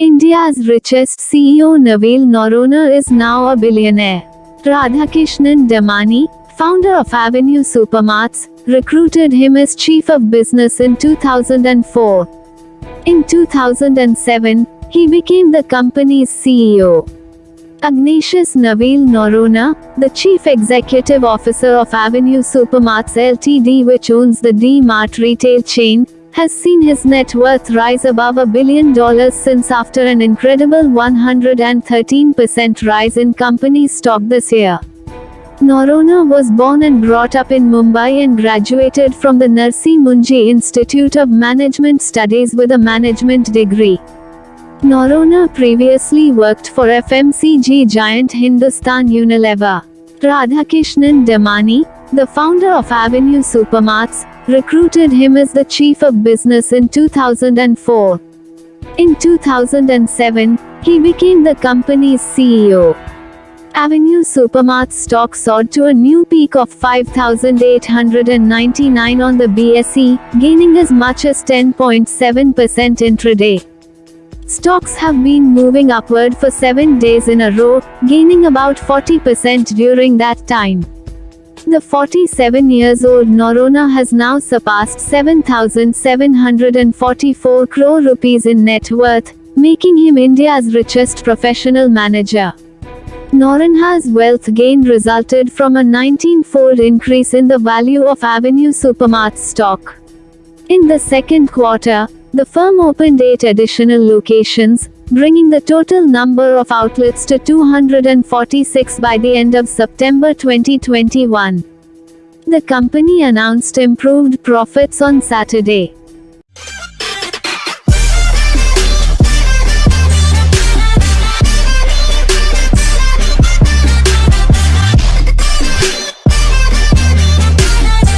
India's richest CEO Navil Noronha is now a billionaire. Radhakrishnan Damani, founder of Avenue Supermarts, recruited him as chief of business in 2004. In 2007, he became the company's CEO. Ignatius Navil Noronha, the chief executive officer of Avenue Supermarts Ltd which owns the D-Mart retail chain, has seen his net worth rise above a billion dollars since after an incredible 113% rise in company stock this year. Noronha was born and brought up in Mumbai and graduated from the Narsee Monjee Institute of Management Studies with a management degree. Noronha previously worked for FMCG giant Hindustan Unilever. Radhakrishnan Damani, the founder of Avenue Supermarts, recruited him as the chief of business in 2004. In 2007, he became the company's CEO. Avenue Supermarts stock soared to a new peak of 5,899 on the BSE, gaining as much as 10.7% intraday. Stocks have been moving upward for seven days in a row, gaining about 40% during that time. The 47 years old Noronha has now surpassed 7,744 crore rupees in net worth, making him India's richest professional manager. Noronha's wealth gain resulted from a 19-fold increase in the value of Avenue Supermarts stock. In the second quarter, the firm opened eight additional locations, bringing the total number of outlets to 246 by the end of September 2021. The company announced improved profits on Saturday.